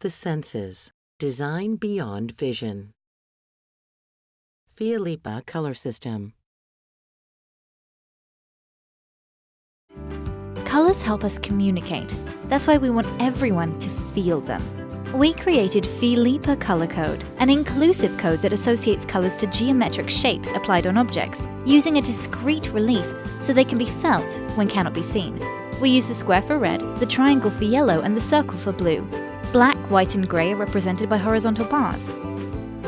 The senses. Design beyond vision. Feelipa Color System. Colors help us communicate. That's why we want everyone to feel them. We created Feelipa Color Code, an inclusive code that associates colors to geometric shapes applied on objects, using a discrete relief so they can be felt when cannot be seen. We use the square for red, the triangle for yellow, and the circle for blue. Black, white, and grey are represented by horizontal bars.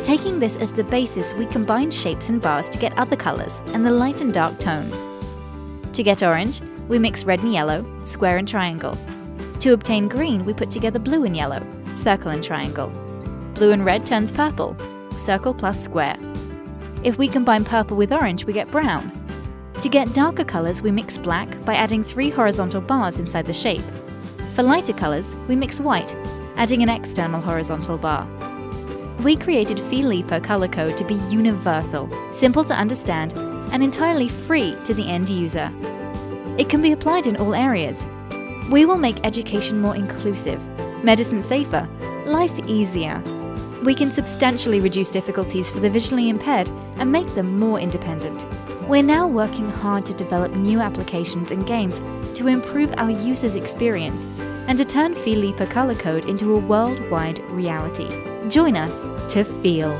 Taking this as the basis, we combine shapes and bars to get other colors and the light and dark tones. To get orange, we mix red and yellow, square and triangle. To obtain green, we put together blue and yellow, circle and triangle. Blue and red turns purple, circle plus square. If we combine purple with orange, we get brown. To get darker colours, we mix black by adding three horizontal bars inside the shape. For lighter colours, we mix white, adding an external horizontal bar. We created Feelipa color code to be universal, simple to understand, and entirely free to the end user. It can be applied in all areas. We will make education more inclusive, medicine safer, life easier. We can substantially reduce difficulties for the visually impaired and make them more independent. We're now working hard to develop new applications and games to improve our users' experience and to turn Feelipa Color Code into a worldwide reality. Join us to feel.